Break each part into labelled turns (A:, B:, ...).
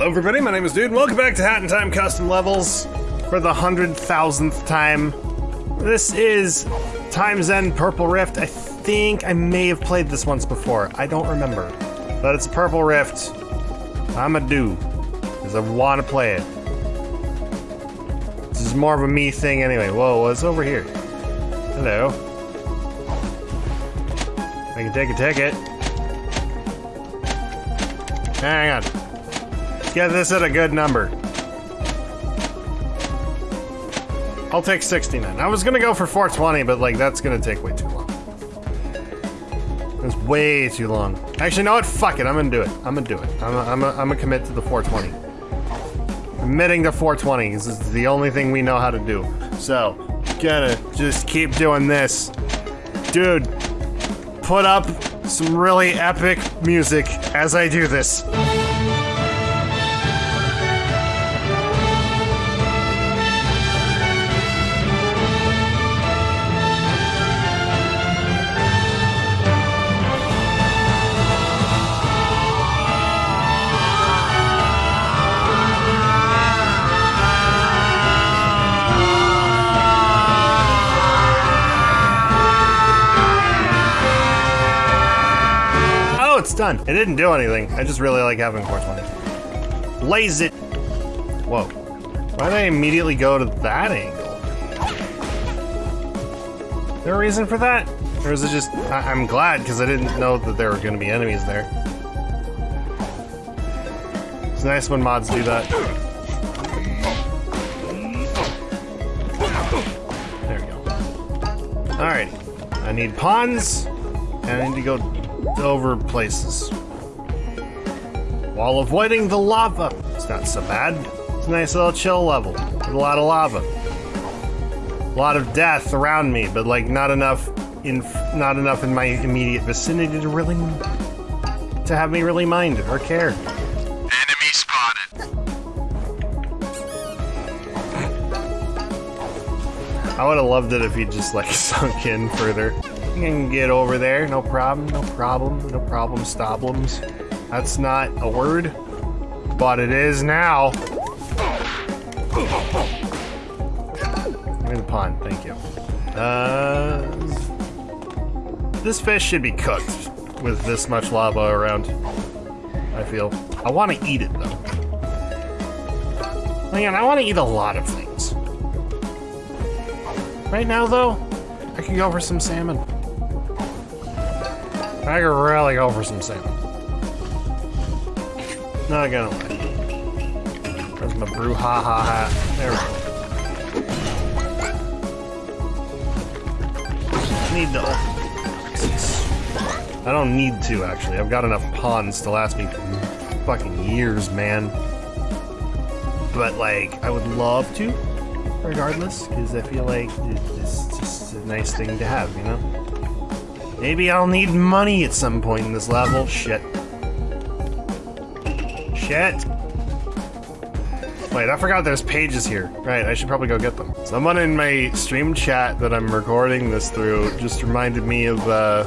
A: Hello everybody, my name is Dude, and welcome back to Hat in Time Custom Levels for the hundred thousandth time. This is Time's End Purple Rift. I think I may have played this once before. I don't remember. But it's Purple Rift. I'm a do. Because I want to play it. This is more of a me thing anyway. Whoa, what's over here? Hello. I can take a ticket. Hang on. Get this at a good number. I'll take 69. I was gonna go for 420, but like that's gonna take way too long. It's way too long. Actually, know what? Fuck it. I'm gonna do it. I'm gonna do it. I'm gonna, I'm I'm gonna commit to the 420. Committing to 420 this is the only thing we know how to do. So, gonna just keep doing this. Dude, put up some really epic music as I do this. Done. It didn't do anything. I just really like having 420. Laze it. Whoa. Why did I immediately go to that angle? There a reason for that? Or is it just... I I'm glad, because I didn't know that there were going to be enemies there. It's nice when mods do that. There we go. Alrighty. I need pons, and I need to go over places. While avoiding the lava. It's not so bad. It's a nice little chill level. With a lot of lava. A lot of death around me, but like not enough in not enough in my immediate vicinity to really to have me really mind or care.
B: Enemy spotted.
A: I would have loved it if he just like sunk in further. Can get over there, no problem, no problem, no problem, stoblums. That's not a word, but it is now. Give me the pond, thank you. Uh, this fish should be cooked with this much lava around. I feel. I want to eat it though. Man, I want to eat a lot of things. Right now, though, I can go for some salmon. I could really go for some salmon. Not gonna lie. Where's my brouhaha hat? There we go. Need open. I don't need to, actually. I've got enough pons to last me fucking years, man. But, like, I would love to regardless, because I feel like it's just a nice thing to have, you know? Maybe I'll need money at some point in this level. Shit. Shit. Wait, I forgot there's pages here. Right, I should probably go get them. Someone in my stream chat that I'm recording this through just reminded me of uh,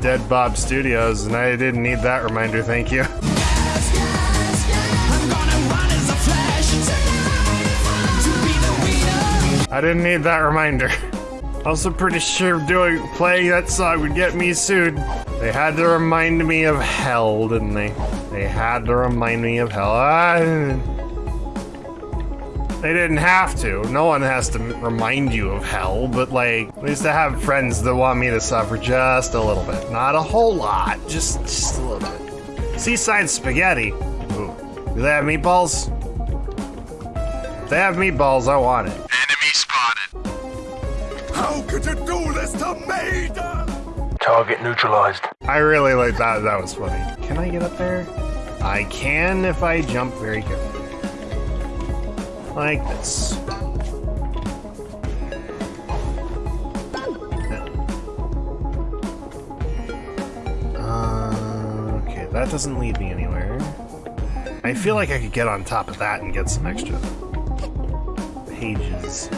A: Dead Bob Studios, and I didn't need that reminder, thank you. I didn't need that reminder. Also pretty sure doing playing that song would get me sued. They had to remind me of hell, didn't they? They had to remind me of hell. They didn't have to. No one has to remind you of hell, but like, at least I have friends that want me to suffer just a little bit. Not a whole lot, just just a little bit. Seaside spaghetti. Ooh. Do they have meatballs? If they have meatballs, I want it.
B: Enemy
C: could you do this to me?
B: Target neutralized.
A: I really like that. That was funny. Can I get up there? I can if I jump very carefully. Like this. Uh, okay, that doesn't lead me anywhere. I feel like I could get on top of that and get some extra pages.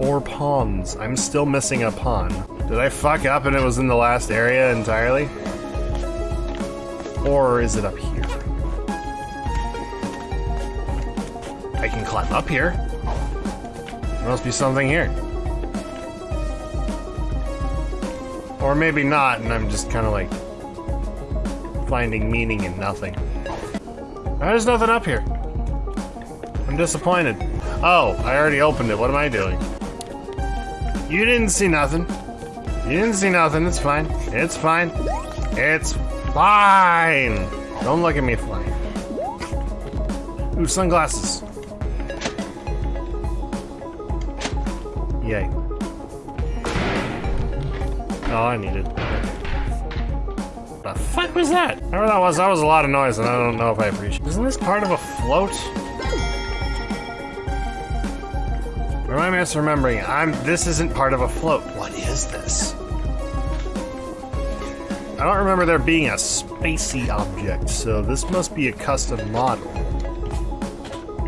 A: Or pons. I'm still missing a pon. Did I fuck up and it was in the last area entirely? Or is it up here? I can climb up here. There must be something here. Or maybe not, and I'm just kind of like finding meaning in nothing. There's nothing up here. I'm disappointed. Oh, I already opened it. What am I doing? You didn't see nothing. You didn't see nothing. It's fine. It's fine. It's fine. Don't look at me flying. Ooh, sunglasses. Yay. Oh, I needed. What the fuck was that? Whatever that was, that was a lot of noise, and I don't know if I appreciate. Isn't this part of a float? Or me I misremembering? I'm. This isn't part of a float. What is this? I don't remember there being a spacey object, so this must be a custom model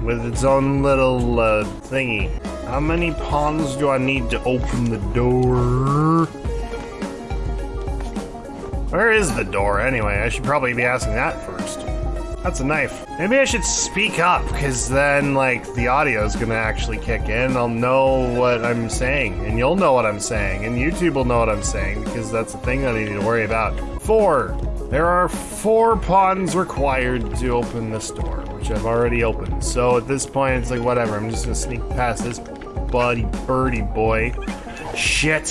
A: with its own little uh, thingy. How many pons do I need to open the door? Where is the door anyway? I should probably be asking that first. That's a knife. Maybe I should speak up, because then, like, the audio is gonna actually kick in. I'll know what I'm saying, and you'll know what I'm saying, and YouTube will know what I'm saying, because that's the thing that I need to worry about. Four. There are four pons required to open this door, which I've already opened. So at this point, it's like, whatever. I'm just gonna sneak past this buddy birdie boy. Shit.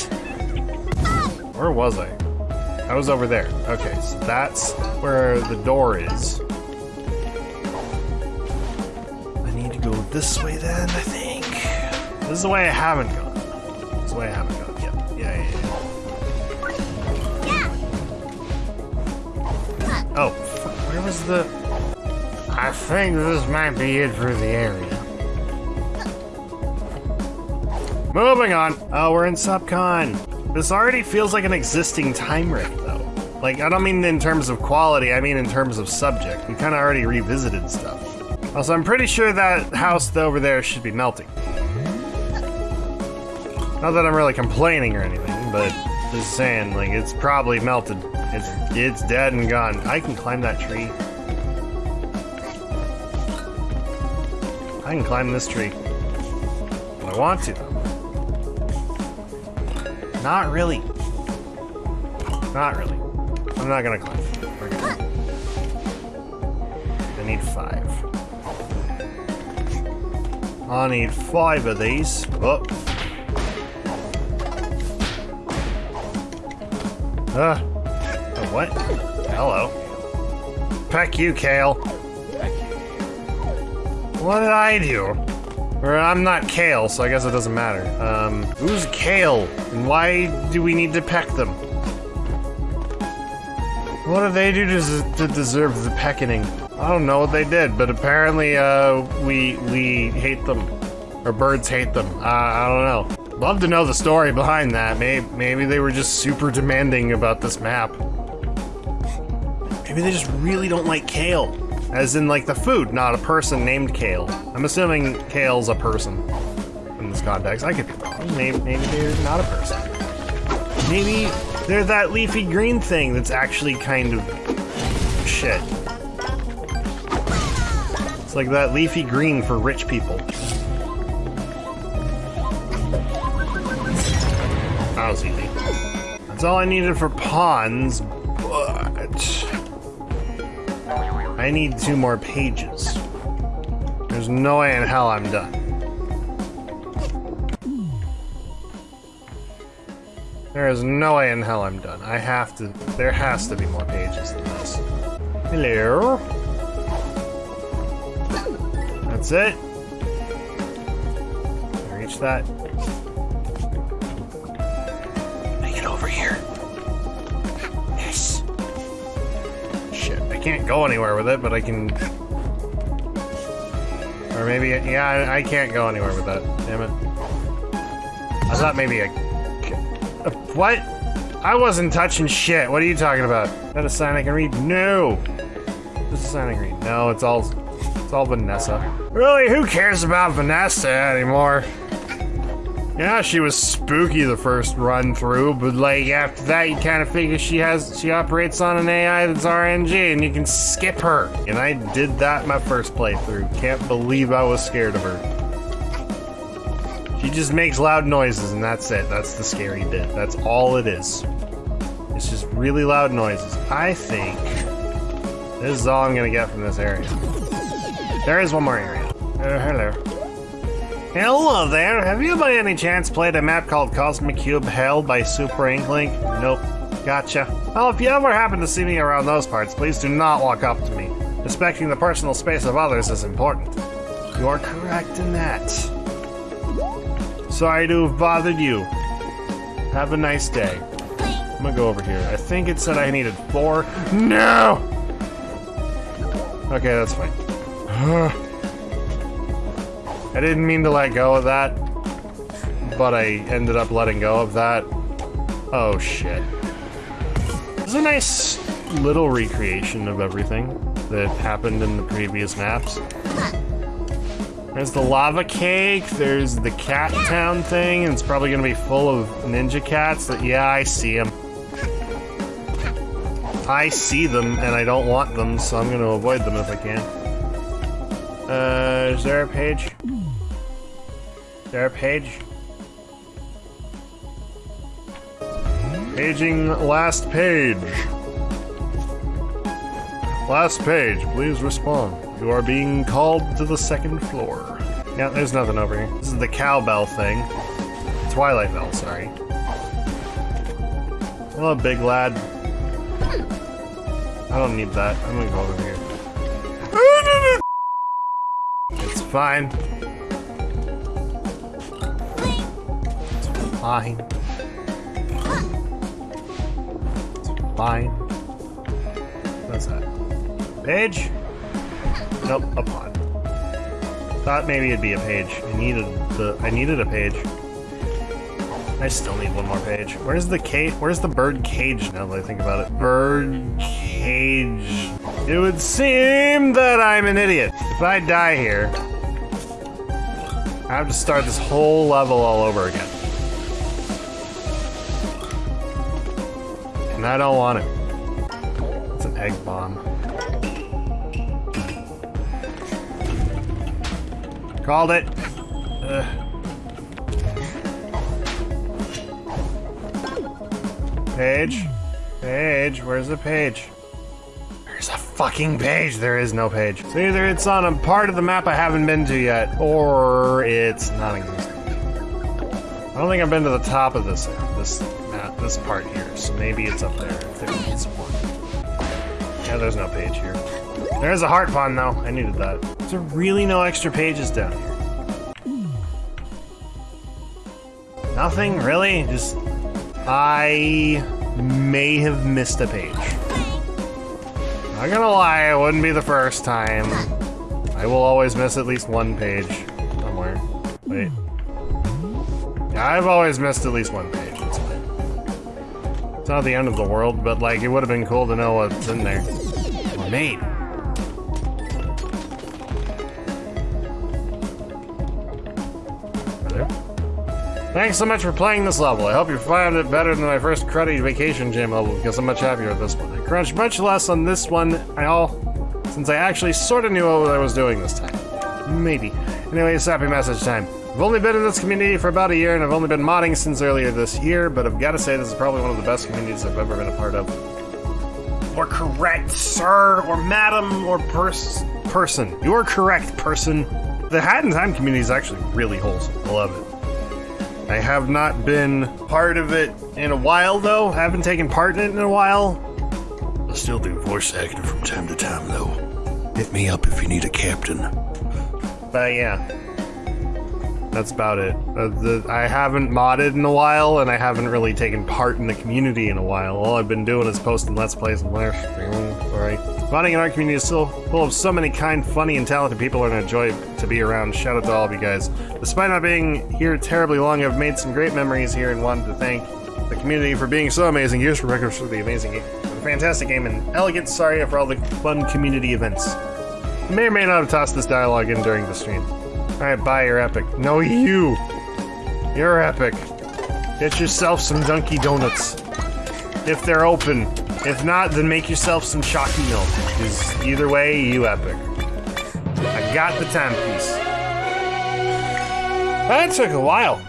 A: Where was I? I was over there. Okay, so that's where the door is. Go this way then, I think. This is the way I haven't gone. This is the way I haven't gone. Yep. Yeah, yeah, yeah. Oh, where was the... I think this might be it for the area. Moving on. Oh, we're in Subcon. This already feels like an existing time rift, though. Like, I don't mean in terms of quality, I mean in terms of subject. We kind of already revisited stuff. Also, I'm pretty sure that house over there should be melting. Not that I'm really complaining or anything, but just saying, like, it's probably melted. It's, it's dead and gone. I can climb that tree. I can climb this tree. I want to. Not really. Not really. I'm not gonna climb. I need five. I need five of these. Oh. Uh. What? Hello. Peck you, Kale. What did I do? I'm not Kale, so I guess it doesn't matter. Um, who's Kale? And why do we need to peck them? What did they do to, to deserve the pecking? I don't know what they did, but apparently, uh, we we hate them, or birds hate them. Uh, I don't know. Love to know the story behind that. Maybe maybe they were just super demanding about this map. Maybe they just really don't like kale, as in like the food, not a person named Kale. I'm assuming Kale's a person in this context. I could be wrong. Maybe maybe they're not a person. Maybe they're that leafy green thing that's actually kind of shit. It's like that leafy green for rich people. That was easy. That's all I needed for pons, but I need two more pages. There's no way in hell I'm done. There is no way in hell I'm done. I have to. There has to be more pages than this. Hello. That's it. I reach that. I get over here. Yes. Shit, I can't go anywhere with it, but I can. Or maybe, yeah, I, I can't go anywhere with that. Damn it. I thought maybe I. What? I wasn't touching shit. What are you talking about? Is that a sign I can read? No. This is a sign I can read. No, it's all it's all Vanessa. Really, who cares about Vanessa anymore? Yeah, she was spooky the first run through, but like after that, you kind of figure she has she operates on an AI that's RNG, and you can skip her. And I did that my first playthrough. Can't believe I was scared of her. She just makes loud noises, and that's it. That's the scary bit. That's all it is. It's just really loud noises. I think this is all I'm gonna get from this area. There is one more area. Uh, hello. Hello there. Have you by any chance played a map called Cosmic Cube Hell by Super Inklink? Nope. Gotcha. Well, if you ever happen to see me around those parts, please do not walk up to me. Respecting the personal space of others is important. You are correct in that. Sorry to have bothered you. Have a nice day. I'm gonna go over here. I think it said I needed four. No! Okay, that's fine. I didn't mean to let go of that, but I ended up letting go of that. Oh shit. Is a nice little recreation of everything that happened in the previous maps. There's the lava cake, there's the cat town thing, and it's probably gonna be full of ninja cats that, yeah, I see them. I see them and I don't want them, so I'm gonna avoid them if I can. Uh, is there a page? Is there a page? Paging last page. Last page, please respond. You are being called to the second floor. Yeah, there's nothing over here. This is the cowbell thing. Twilight Bell, sorry. Hello, big lad. I don't need that. I'm gonna go over here. It's fine. It's fine. It's fine. What's that? Page? Nope, a pond. Thought maybe it'd be a page. I needed the I needed a page. I still need one more page. Where's the cage? Where's the bird cage now that I think about it? Bird cage. It would seem that I'm an idiot. If I die here, I have to start this whole level all over again. And I don't want it. It's an egg bomb. Called it. Ugh. Page? Page? Where's the page? There's a fucking page. There is no page. So either it's on a part of the map I haven't been to yet, or it's not. I don't think I've been to the top of this this map, this part here. So maybe it's up there if there is one. Yeah, there's no page here. There's a heart pond though. I needed that. There really no extra pages down here? Nothing really. Just I may have missed a page. Not gonna lie, it wouldn't be the first time. I will always miss at least one page somewhere. Wait. I've always missed at least one page. It's fine. It's not the end of the world, but like it would have been cool to know what's in there. Or made. Thanks so much for playing this level. I hope you found it better than my first cruddy vacation gym level because I'm much happier with this one. I crunched much less on this one, I all since I actually sort of knew what I was doing this time. Maybe. Anyways, happy message time. I've only been in this community for about a year and I've only been modding since earlier this year, but I've got to say this is probably one of the best communities I've ever been a part of. Or correct, sir, or madam, or pers person. You're correct, person. The Hat in Time community is actually really wholesome. I love it. I have not been part of it in a while, though. I haven't taken part in it in a while.
C: I still do voice acting from time to time, though. Hit me up if you need a captain.
A: But yeah, that's about it. Uh, the, I haven't modded in a while, and I haven't really taken part in the community in a while. All I've been doing is posting Let's Plays and streaming. Alright. Modding in our community is still full of so many kind, funny, and talented people, and a joy to be around. Shout out to all of you guys. Despite not being here terribly long, I've made some great memories here and wanted to thank the community for being so amazing. Here's for records for the amazing game. Fantastic game and elegant Saria for all the fun community events. May or may not have tossed this dialogue in during the stream. Alright, bye, you're epic. No, you! You're epic. Get yourself some Dunky Donuts. If they're open. If not, then make yourself some Shocky Milk. Because either way, you epic. I got the timepiece. That took a while.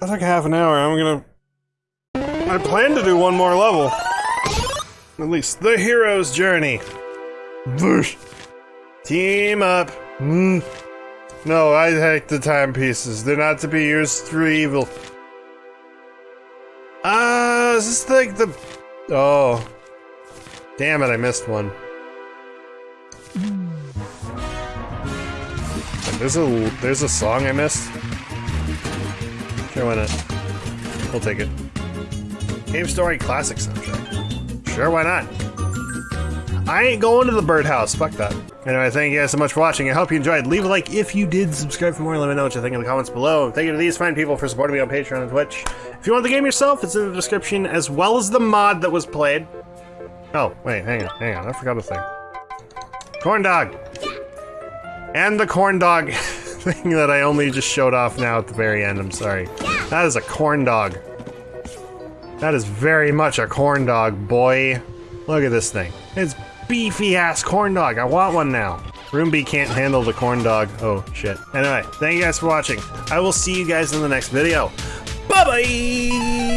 A: That took half an hour. I'm gonna. I plan to do one more level. At least the hero's journey. Team up. Mm. No, I hate the timepieces. They're not to be used through evil. Ah, uh, is this like the. Oh. Damn it, I missed one. There's a there's a song I missed. Sure, why not? We'll take it. Game Story Classic soundtrack. Sure, why not? I ain't going to the birdhouse. Fuck that. Anyway, thank you guys so much for watching. I hope you enjoyed. Leave a like if you did. Subscribe for more. Let me know what you think in the comments below. Thank you to these fine people for supporting me on Patreon and Twitch. If you want the game yourself, it's in the description, as well as the mod that was played. Oh, wait, hang on, hang on. I forgot a thing. Corn dog. And the corn dog thing that I only just showed off now at the very end. I'm sorry. That is a corn dog. That is very much a corn dog, boy. Look at this thing. It's beefy ass corn dog. I want one now. Rumbi can't handle the corn dog. Oh, shit. Anyway, thank you guys for watching. I will see you guys in the next video. Bye-bye!